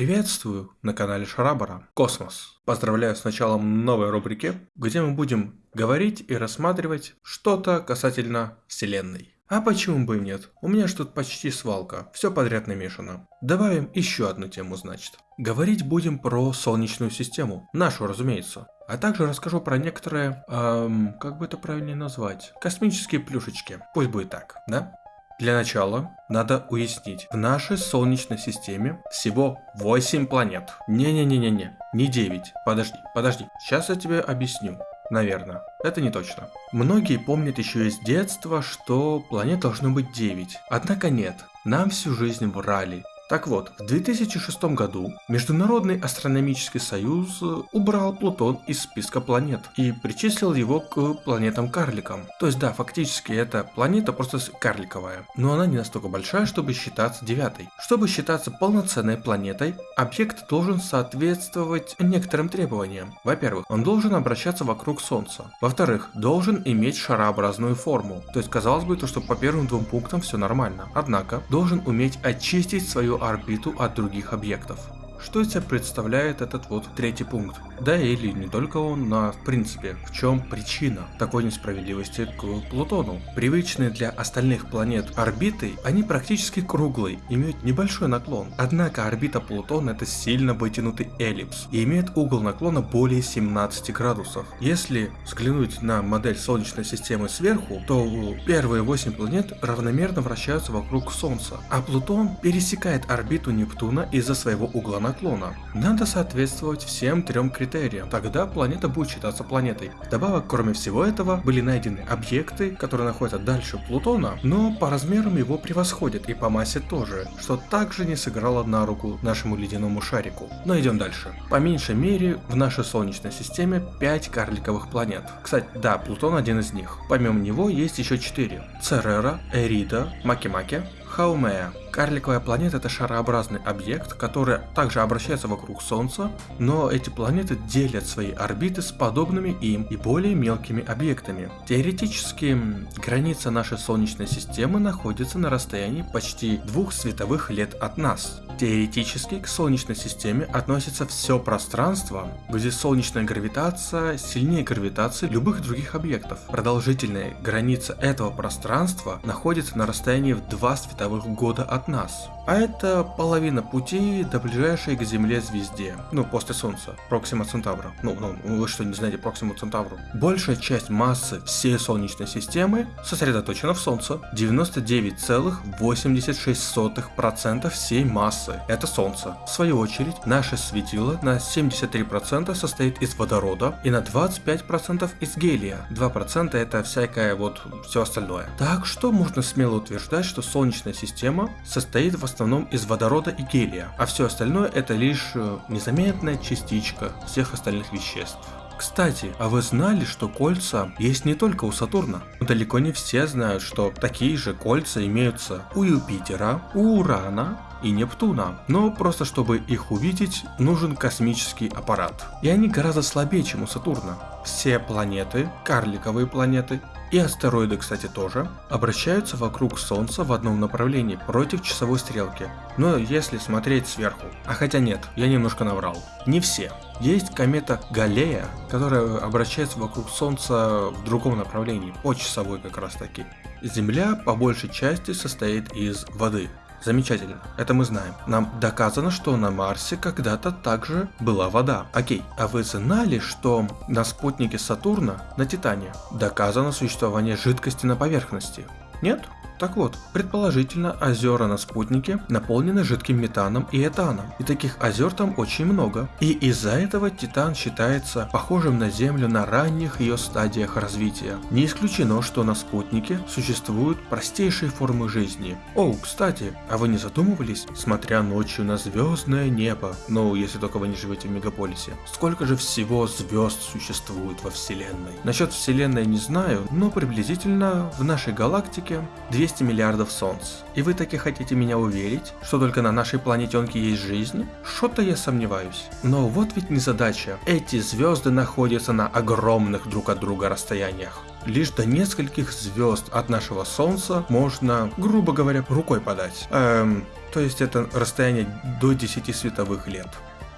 Приветствую на канале Шарабара Космос. Поздравляю с началом новой рубрики, где мы будем говорить и рассматривать что-то касательно Вселенной. А почему бы и нет? У меня ж тут почти свалка, все подряд намешано. Добавим еще одну тему, значит. Говорить будем про Солнечную систему, нашу, разумеется. А также расскажу про некоторые, эм, как бы это правильнее назвать, космические плюшечки. Пусть будет так, да? Для начала надо уяснить, в нашей Солнечной системе всего 8 планет. Не-не-не-не-не, не 9. Подожди, подожди, сейчас я тебе объясню. Наверное, это не точно. Многие помнят еще из детства, что планет должно быть 9. Однако нет, нам всю жизнь врали. Так вот, в 2006 году Международный астрономический союз э, убрал Плутон из списка планет и причислил его к планетам-карликам. То есть да, фактически эта планета просто карликовая, но она не настолько большая, чтобы считаться девятой. Чтобы считаться полноценной планетой, объект должен соответствовать некоторым требованиям. Во-первых, он должен обращаться вокруг Солнца. Во-вторых, должен иметь шарообразную форму. То есть казалось бы, то, что по первым двум пунктам все нормально. Однако, должен уметь очистить свою орбиту от других объектов. Что из себя представляет этот вот третий пункт? Да или не только он, но в принципе, в чем причина такой несправедливости к Плутону? Привычные для остальных планет орбиты, они практически круглые, имеют небольшой наклон. Однако орбита Плутона это сильно вытянутый эллипс и имеет угол наклона более 17 градусов. Если взглянуть на модель Солнечной системы сверху, то первые 8 планет равномерно вращаются вокруг Солнца, а Плутон пересекает орбиту Нептуна из-за своего угла наклона. Надо соответствовать всем трем критериям, тогда планета будет считаться планетой. Вдобавок, кроме всего этого, были найдены объекты, которые находятся дальше Плутона, но по размерам его превосходят и по массе тоже, что также не сыграло на руку нашему ледяному шарику. Но идем дальше. По меньшей мере, в нашей Солнечной системе 5 карликовых планет. Кстати, да, Плутон один из них. Помимо него есть еще 4. Церера, Эрида, Макимаки, Хаумея. Карликовая планета это шарообразный объект, который также обращается вокруг Солнца, но эти планеты делят свои орбиты с подобными им и более мелкими объектами. Теоретически, граница нашей Солнечной системы находится на расстоянии почти двух световых лет от нас. Теоретически к Солнечной системе относится все пространство, где солнечная гравитация сильнее гравитации любых других объектов. Продолжительная граница этого пространства находится на расстоянии в 2 световых года от нас. А это половина пути до ближайшей к Земле звезде, ну после Солнца, Проксима Центавра. Ну, ну, вы что, не знаете Проксиму Центавру? Большая часть массы всей Солнечной системы сосредоточена в Солнце. 99,86% всей массы – это Солнце. В свою очередь, наше светило на 73% состоит из водорода и на 25% из гелия. 2% это всякое вот все остальное. Так что можно смело утверждать, что Солнечная система состоит в основном из водорода и гелия, а все остальное это лишь э, незаметная частичка всех остальных веществ. Кстати, а вы знали, что кольца есть не только у Сатурна? Далеко не все знают, что такие же кольца имеются у Юпитера, у Урана, и Нептуна, но просто чтобы их увидеть, нужен космический аппарат. И они гораздо слабее, чем у Сатурна. Все планеты, карликовые планеты, и астероиды, кстати, тоже, обращаются вокруг Солнца в одном направлении против часовой стрелки. Но если смотреть сверху. А хотя нет, я немножко наврал. Не все. Есть комета Галлея, которая обращается вокруг Солнца в другом направлении, по часовой как раз таки. Земля по большей части состоит из воды. Замечательно, это мы знаем. Нам доказано, что на Марсе когда-то также была вода. Окей, а вы знали, что на спутнике Сатурна, на Титане, доказано существование жидкости на поверхности? Нет? Так вот, предположительно, озера на спутнике наполнены жидким метаном и этаном, и таких озер там очень много. И из-за этого Титан считается похожим на Землю на ранних ее стадиях развития. Не исключено, что на спутнике существуют простейшие формы жизни. О, кстати, а вы не задумывались, смотря ночью на звездное небо, ну, если только вы не живете в мегаполисе, сколько же всего звезд существует во Вселенной? Насчет Вселенной не знаю, но приблизительно в нашей галактике 200 200 миллиардов солнц. И вы таки хотите меня уверить, что только на нашей планетенке есть жизнь? Что-то я сомневаюсь. Но вот ведь не задача. Эти звезды находятся на огромных друг от друга расстояниях. Лишь до нескольких звезд от нашего Солнца можно, грубо говоря, рукой подать. Эм, то есть это расстояние до 10 световых лет.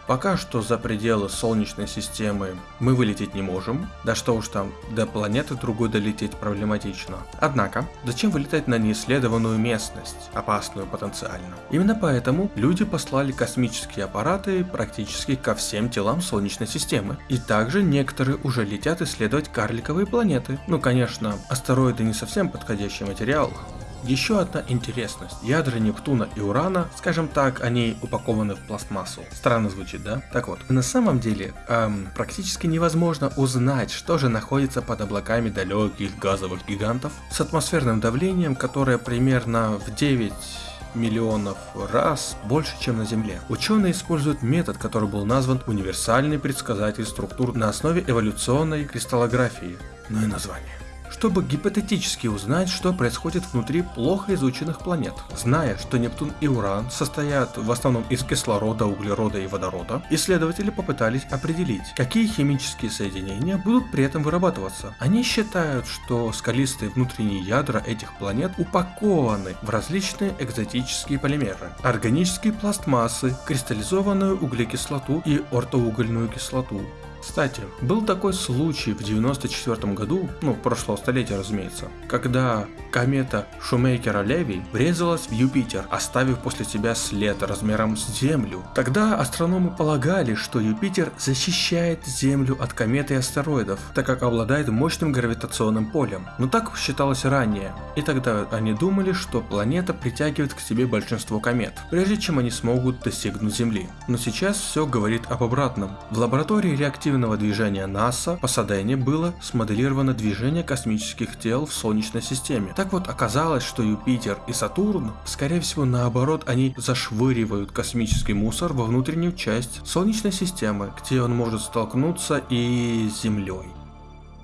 Пока что за пределы Солнечной системы мы вылететь не можем, да что уж там, до планеты другой долететь проблематично. Однако, зачем вылетать на неисследованную местность, опасную потенциально? Именно поэтому люди послали космические аппараты практически ко всем телам Солнечной системы. И также некоторые уже летят исследовать карликовые планеты. Ну конечно, астероиды не совсем подходящий материал, еще одна интересность. Ядра Нептуна и Урана, скажем так, они упакованы в пластмассу. Странно звучит, да? Так вот, на самом деле, эм, практически невозможно узнать, что же находится под облаками далеких газовых гигантов с атмосферным давлением, которое примерно в 9 миллионов раз больше, чем на Земле. Ученые используют метод, который был назван универсальный предсказатель структур на основе эволюционной кристаллографии. Ну и название чтобы гипотетически узнать, что происходит внутри плохо изученных планет. Зная, что Нептун и Уран состоят в основном из кислорода, углерода и водорода, исследователи попытались определить, какие химические соединения будут при этом вырабатываться. Они считают, что скалистые внутренние ядра этих планет упакованы в различные экзотические полимеры, органические пластмассы, кристаллизованную углекислоту и ортоугольную кислоту, кстати, был такой случай в 94 году, ну, прошлого столетия, разумеется, когда комета Шумейкера-Леви врезалась в Юпитер, оставив после себя след размером с Землю. Тогда астрономы полагали, что Юпитер защищает Землю от комет и астероидов, так как обладает мощным гравитационным полем. Но так считалось ранее, и тогда они думали, что планета притягивает к себе большинство комет, прежде чем они смогут достигнуть Земли. Но сейчас все говорит об обратном. В лаборатории реактивного реактивного движения НАСА по Садене было смоделировано движение космических тел в Солнечной системе. Так вот, оказалось, что Юпитер и Сатурн, скорее всего наоборот, они зашвыривают космический мусор во внутреннюю часть Солнечной системы, где он может столкнуться и с Землей.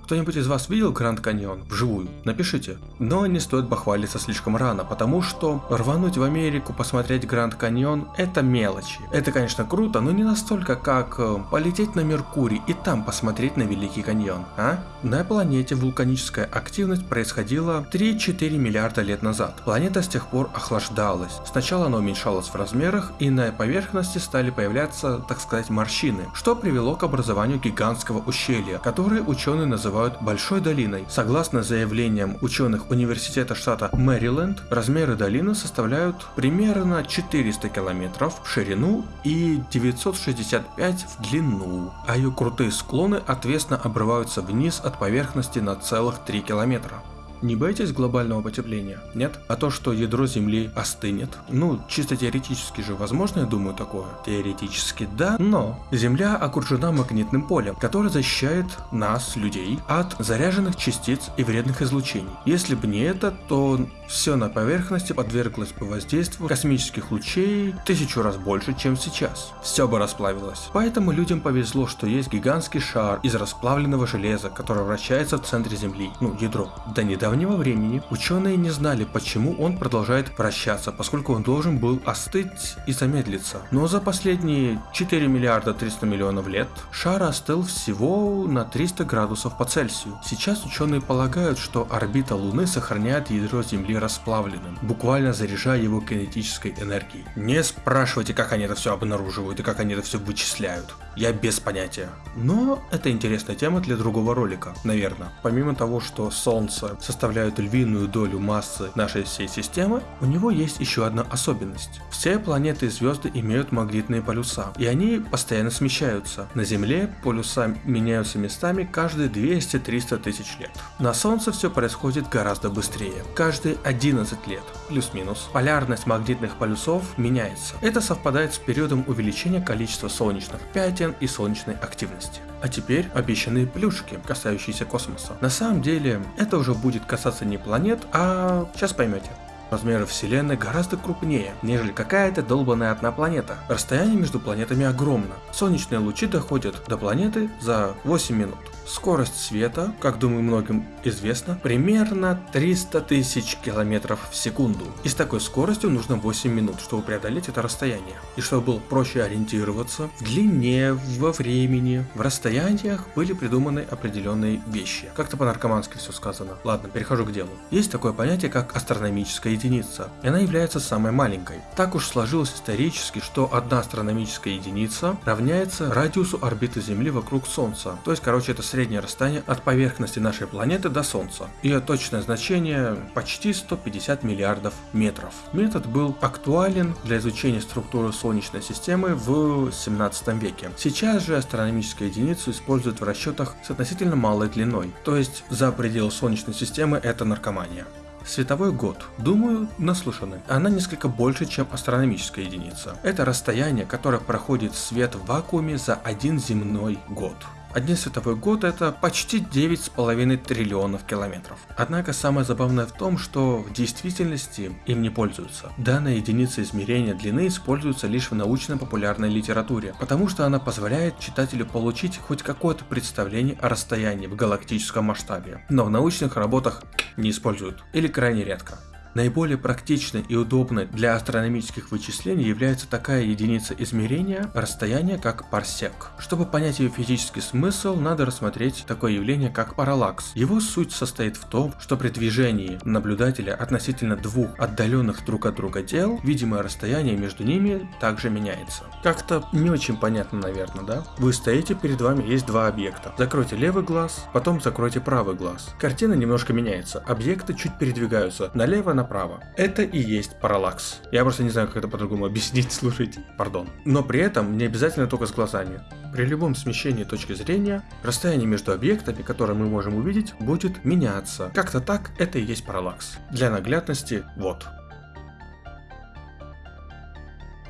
Кто-нибудь из вас видел Гранд Каньон вживую? Напишите. Но не стоит похвалиться слишком рано, потому что рвануть в Америку посмотреть Гранд Каньон это мелочи. Это конечно круто, но не настолько как э, полететь на Меркурий и там посмотреть на Великий Каньон, а? На планете вулканическая активность происходила 3-4 миллиарда лет назад. Планета с тех пор охлаждалась. Сначала она уменьшалась в размерах и на поверхности стали появляться, так сказать, морщины, что привело к образованию гигантского ущелья, которое ученые называют называют Большой долиной. Согласно заявлениям ученых университета штата Мэриленд, размеры долины составляют примерно 400 километров в ширину и 965 в длину, а ее крутые склоны отвесно обрываются вниз от поверхности на целых 3 километра. Не боитесь глобального потепления? Нет? А то, что ядро Земли остынет? Ну, чисто теоретически же возможно, я думаю, такое. Теоретически да, но Земля окружена магнитным полем, которое защищает нас, людей, от заряженных частиц и вредных излучений. Если бы не это, то все на поверхности подверглось бы воздействию космических лучей тысячу раз больше, чем сейчас. Все бы расплавилось. Поэтому людям повезло, что есть гигантский шар из расплавленного железа, который вращается в центре Земли, ну, ядро. До недавнего времени ученые не знали, почему он продолжает вращаться, поскольку он должен был остыть и замедлиться. Но за последние 4 миллиарда 300 миллионов лет шар остыл всего на 300 градусов по Цельсию. Сейчас ученые полагают, что орбита Луны сохраняет ядро Земли расплавленным, буквально заряжая его кинетической энергией. Не спрашивайте, как они это все обнаруживают и как они это все вычисляют. Я без понятия. Но это интересная тема для другого ролика, наверное. Помимо того, что Солнце составляет львиную долю массы нашей всей системы, у него есть еще одна особенность. Все планеты и звезды имеют магнитные полюса, и они постоянно смещаются. На Земле полюса меняются местами каждые 200-300 тысяч лет. На Солнце все происходит гораздо быстрее. Каждые 11 лет, плюс-минус, полярность магнитных полюсов меняется. Это совпадает с периодом увеличения количества солнечных пятен и солнечной активности. А теперь обещанные плюшки, касающиеся космоса. На самом деле, это уже будет касаться не планет, а сейчас поймете. Размеры Вселенной гораздо крупнее, нежели какая-то долбанная одна планета. Расстояние между планетами огромно. Солнечные лучи доходят до планеты за 8 минут. Скорость света, как думаю многим известно, примерно 300 тысяч километров в секунду. И с такой скоростью нужно 8 минут, чтобы преодолеть это расстояние. И чтобы было проще ориентироваться в длине, во времени, в расстояниях были придуманы определенные вещи. Как-то по-наркомански все сказано. Ладно, перехожу к делу. Есть такое понятие, как астрономическая единица, и она является самой маленькой. Так уж сложилось исторически, что одна астрономическая единица равняется радиусу орбиты Земли вокруг Солнца. То есть, короче, это среднее расстояние от поверхности нашей планеты до Солнца. Ее точное значение почти 150 миллиардов метров. Метод был актуален для изучения структуры Солнечной системы в 17 веке. Сейчас же астрономическую единицу используют в расчетах с относительно малой длиной, то есть за пределы Солнечной системы это наркомания. Световой год. Думаю, наслушаны. Она несколько больше, чем астрономическая единица. Это расстояние, которое проходит свет в вакууме за один земной год. Один световой год это почти 9,5 триллионов километров. Однако самое забавное в том, что в действительности им не пользуются. Данная единица измерения длины используется лишь в научно-популярной литературе, потому что она позволяет читателю получить хоть какое-то представление о расстоянии в галактическом масштабе, но в научных работах не используют или крайне редко. Наиболее практичной и удобной для астрономических вычислений является такая единица измерения расстояния, как парсек. Чтобы понять ее физический смысл, надо рассмотреть такое явление, как параллакс. Его суть состоит в том, что при движении наблюдателя относительно двух отдаленных друг от друга тел, видимое расстояние между ними также меняется. Как-то не очень понятно, наверное, да? Вы стоите, перед вами есть два объекта. Закройте левый глаз, потом закройте правый глаз. Картина немножко меняется. Объекты чуть передвигаются налево, направо. Это и есть параллакс. Я просто не знаю, как это по-другому объяснить, слушайте, пардон. Но при этом не обязательно только с глазами. При любом смещении точки зрения, расстояние между объектами, которые мы можем увидеть, будет меняться. Как-то так это и есть параллакс. Для наглядности, вот.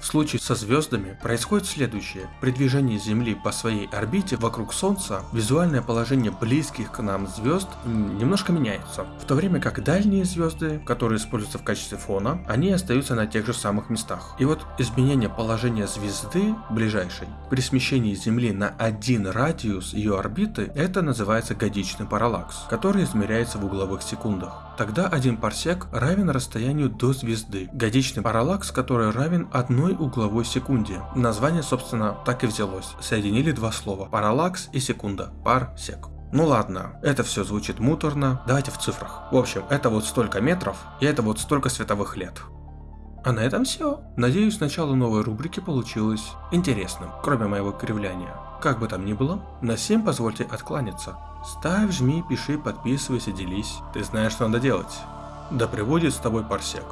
В случае со звездами происходит следующее. При движении Земли по своей орбите вокруг Солнца визуальное положение близких к нам звезд немножко меняется. В то время как дальние звезды, которые используются в качестве фона, они остаются на тех же самых местах. И вот изменение положения звезды ближайшей при смещении Земли на один радиус ее орбиты, это называется годичный параллакс, который измеряется в угловых секундах. Тогда один парсек равен расстоянию до звезды. Годичный параллакс, который равен одной угловой секунде. Название, собственно, так и взялось. Соединили два слова. Параллакс и секунда. Парсек. Ну ладно, это все звучит муторно, давайте в цифрах. В общем, это вот столько метров, и это вот столько световых лет. А на этом все. Надеюсь, начало новой рубрики получилось интересным, кроме моего кривляния. Как бы там ни было, на всем позвольте откланяться. Ставь, жми, пиши, подписывайся, делись. Ты знаешь, что надо делать. Да приводит с тобой парсек.